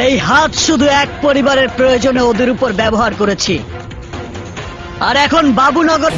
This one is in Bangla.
এই হাত শুধু এক পরিবারের প্রয়োজনে ওদের উপর ব্যবহার করেছি। আর এখন বাবুনগর